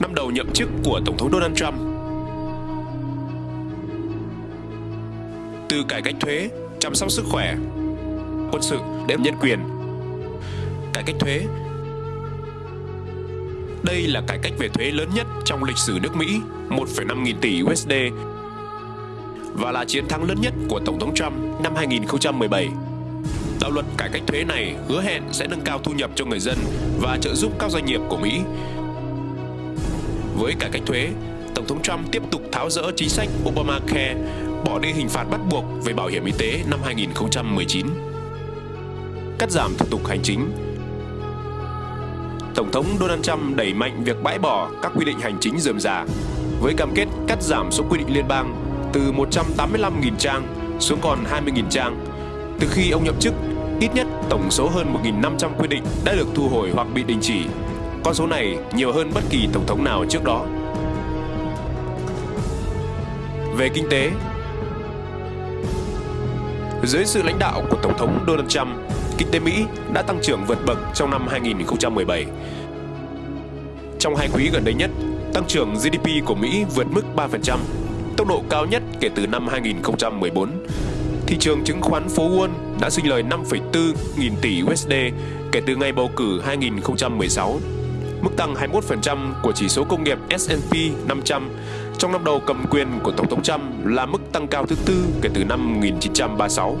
năm đầu nhậm chức của Tổng thống Donald Trump. Từ cải cách thuế, chăm sóc sức khỏe, quân sự đến nhân quyền. Cải cách thuế đây là cải cách về thuế lớn nhất trong lịch sử nước Mỹ, 1,5 nghìn tỷ USD và là chiến thắng lớn nhất của Tổng thống Trump năm 2017. Đạo luật cải cách thuế này hứa hẹn sẽ nâng cao thu nhập cho người dân và trợ giúp các doanh nghiệp của Mỹ. Với cải cách thuế, Tổng thống Trump tiếp tục tháo rỡ chính sách Obamacare, bỏ đi hình phạt bắt buộc về bảo hiểm y tế năm 2019. Cắt giảm thủ tục hành chính, Tổng thống Donald Trump đẩy mạnh việc bãi bỏ các quy định hành chính dườm già với cam kết cắt giảm số quy định liên bang từ 185.000 trang xuống còn 20.000 trang. Từ khi ông nhậm chức, ít nhất tổng số hơn 1.500 quy định đã được thu hồi hoặc bị đình chỉ. Con số này nhiều hơn bất kỳ tổng thống nào trước đó. Về kinh tế, dưới sự lãnh đạo của Tổng thống Donald Trump, kinh tế Mỹ đã tăng trưởng vượt bậc trong năm 2017. Trong hai quý gần đây nhất, tăng trưởng GDP của Mỹ vượt mức 3%, tốc độ cao nhất kể từ năm 2014. Thị trường chứng khoán phố Wall đã sinh lời 5,4 nghìn tỷ USD kể từ ngày bầu cử 2016. Mức tăng 21% của chỉ số công nghiệp S&P 500 trong năm đầu cầm quyền của Tổng thống Trump là mức tăng cao thứ tư kể từ năm 1936.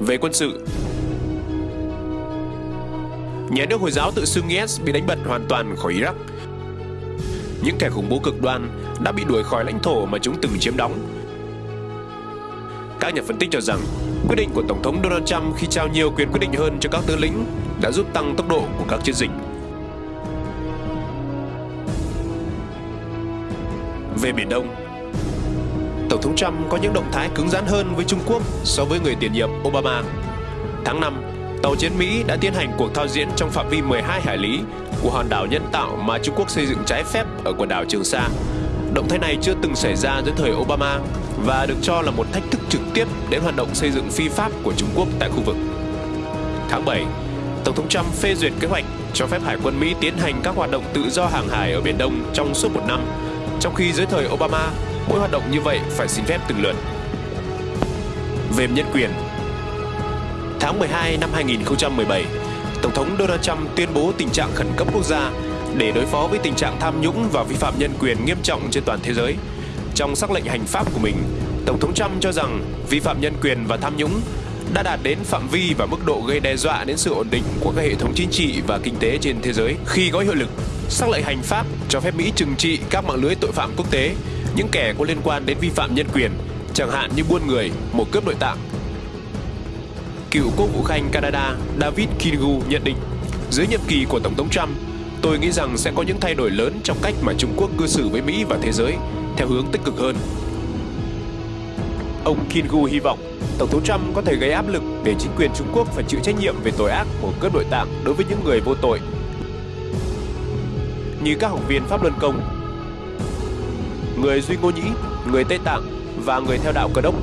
Về quân sự, nhà nước Hồi giáo tự xưng IS bị đánh bật hoàn toàn khỏi Iraq. Những kẻ khủng bố cực đoan đã bị đuổi khỏi lãnh thổ mà chúng từng chiếm đóng. Các nhà phân tích cho rằng quyết định của Tổng thống Donald Trump khi trao nhiều quyền quyết định hơn cho các tướng lĩnh đã giúp tăng tốc độ của các chiến dịch. Về Biển Đông, Tổng thống Trump có những động thái cứng rắn hơn với Trung Quốc so với người tiền nhiệm Obama. Tháng 5, tàu chiến Mỹ đã tiến hành cuộc thao diễn trong phạm vi 12 hải lý của hòn đảo nhân tạo mà Trung Quốc xây dựng trái phép ở quần đảo Trường Sa. Động thái này chưa từng xảy ra dưới thời Obama và được cho là một thách thức trực tiếp đến hoạt động xây dựng phi pháp của Trung Quốc tại khu vực. Tháng 7, Tổng thống Trump phê duyệt kế hoạch cho phép Hải quân Mỹ tiến hành các hoạt động tự do hàng hải ở Biển Đông trong suốt một năm, trong khi dưới thời Obama, mỗi hoạt động như vậy phải xin phép từng lượt. Về nhân quyền Tháng 12 năm 2017, Tổng thống Donald Trump tuyên bố tình trạng khẩn cấp quốc gia để đối phó với tình trạng tham nhũng và vi phạm nhân quyền nghiêm trọng trên toàn thế giới. Trong sắc lệnh hành pháp của mình, Tổng thống Trump cho rằng vi phạm nhân quyền và tham nhũng đã đạt đến phạm vi và mức độ gây đe dọa đến sự ổn định của các hệ thống chính trị và kinh tế trên thế giới khi có hiệu lực. Sắc lệnh hành pháp cho phép Mỹ trừng trị các mạng lưới tội phạm quốc tế, những kẻ có liên quan đến vi phạm nhân quyền, chẳng hạn như buôn người, một cướp nội tạng. Cựu quốc vụ khanh Canada David Kingu nhận định, dưới nhiệm kỳ của Tổng thống Trump, tôi nghĩ rằng sẽ có những thay đổi lớn trong cách mà Trung Quốc cư xử với Mỹ và thế giới theo hướng tích cực hơn. Ông Kim Gu hy vọng Tổng thống Trump có thể gây áp lực để chính quyền Trung Quốc phải chịu trách nhiệm về tội ác của cướp nội tạng đối với những người vô tội. Như các học viên Pháp Luân Công, người Duy Ngô Nhĩ, người Tây Tạng và người theo đạo Cơ đốc